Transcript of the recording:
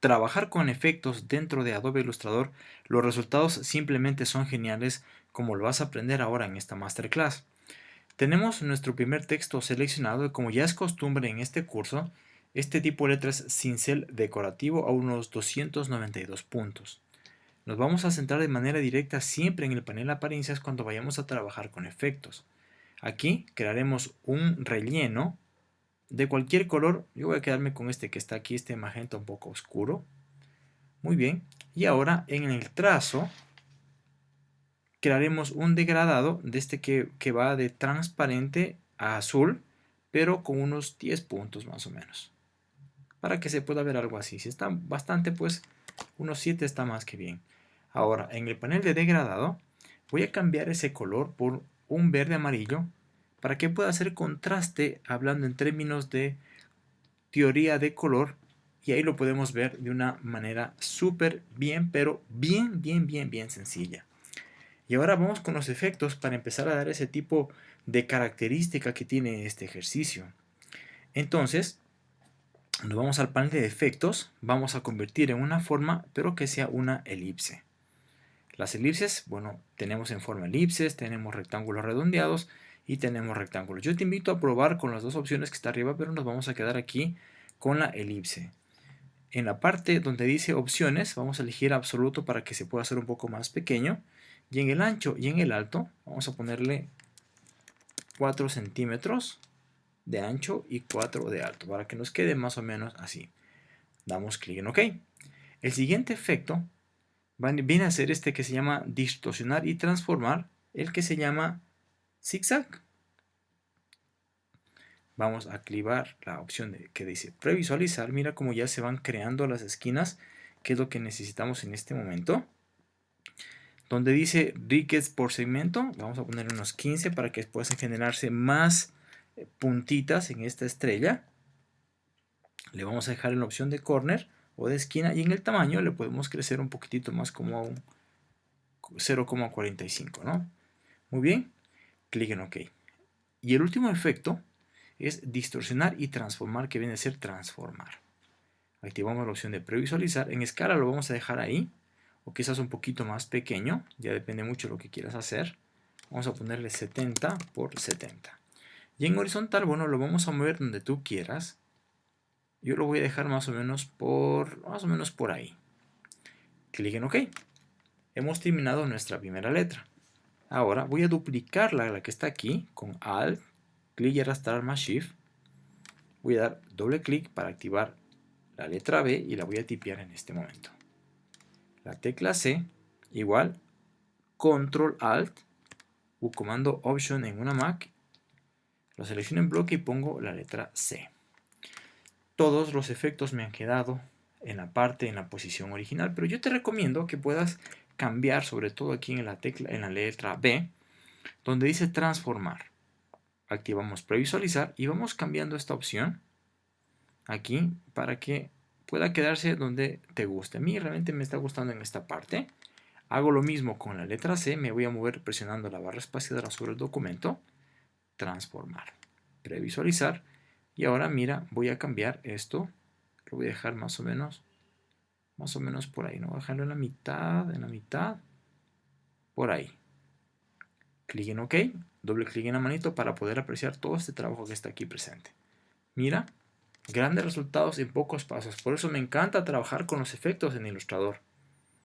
trabajar con efectos dentro de Adobe Illustrator, los resultados simplemente son geniales como lo vas a aprender ahora en esta masterclass. Tenemos nuestro primer texto seleccionado y como ya es costumbre en este curso, este tipo de letras cincel decorativo a unos 292 puntos. Nos vamos a centrar de manera directa siempre en el panel apariencias cuando vayamos a trabajar con efectos. Aquí crearemos un relleno de cualquier color. Yo voy a quedarme con este que está aquí, este magenta un poco oscuro. Muy bien. Y ahora en el trazo crearemos un degradado de este que, que va de transparente a azul, pero con unos 10 puntos más o menos. Para que se pueda ver algo así. Si está bastante, pues unos 7 está más que bien. Ahora, en el panel de degradado, voy a cambiar ese color por un verde amarillo para que pueda hacer contraste hablando en términos de teoría de color y ahí lo podemos ver de una manera súper bien, pero bien, bien, bien, bien sencilla. Y ahora vamos con los efectos para empezar a dar ese tipo de característica que tiene este ejercicio. Entonces, nos vamos al panel de efectos, vamos a convertir en una forma, pero que sea una elipse. Las elipses, bueno, tenemos en forma elipses, tenemos rectángulos redondeados y tenemos rectángulos. Yo te invito a probar con las dos opciones que está arriba, pero nos vamos a quedar aquí con la elipse. En la parte donde dice opciones, vamos a elegir absoluto para que se pueda hacer un poco más pequeño. Y en el ancho y en el alto, vamos a ponerle 4 centímetros de ancho y 4 de alto, para que nos quede más o menos así. Damos clic en OK. El siguiente efecto viene a ser este que se llama distorsionar y transformar, el que se llama zigzag. Vamos a activar la opción de, que dice previsualizar. Mira cómo ya se van creando las esquinas, que es lo que necesitamos en este momento. Donde dice riquez por segmento, vamos a poner unos 15 para que puedan generarse más eh, puntitas en esta estrella. Le vamos a dejar en la opción de corner o de esquina y en el tamaño le podemos crecer un poquitito más como a un 0,45, ¿no? Muy bien, clic en OK. Y el último efecto es distorsionar y transformar, que viene a ser transformar. Activamos la opción de previsualizar. En escala lo vamos a dejar ahí, o quizás un poquito más pequeño, ya depende mucho de lo que quieras hacer. Vamos a ponerle 70 por 70. Y en horizontal, bueno, lo vamos a mover donde tú quieras. Yo lo voy a dejar más o menos por, más o menos por ahí. Clic en OK. Hemos terminado nuestra primera letra. Ahora voy a duplicar la que está aquí con Alt, clic y arrastrar más Shift. Voy a dar doble clic para activar la letra B y la voy a tipear en este momento. La tecla C, igual, Control Alt, o comando Option en una Mac, lo selecciono en bloque y pongo la letra C todos los efectos me han quedado en la parte, en la posición original, pero yo te recomiendo que puedas cambiar, sobre todo aquí en la, tecla, en la letra B, donde dice transformar. Activamos previsualizar y vamos cambiando esta opción aquí para que pueda quedarse donde te guste. A mí realmente me está gustando en esta parte. Hago lo mismo con la letra C, me voy a mover presionando la barra espaciadora sobre el documento, transformar, previsualizar y ahora mira, voy a cambiar esto. Lo voy a dejar más o menos, más o menos por ahí. No dejarlo en la mitad, en la mitad, por ahí. Clic en OK, doble clic en la manito para poder apreciar todo este trabajo que está aquí presente. Mira, grandes resultados en pocos pasos. Por eso me encanta trabajar con los efectos en Illustrator.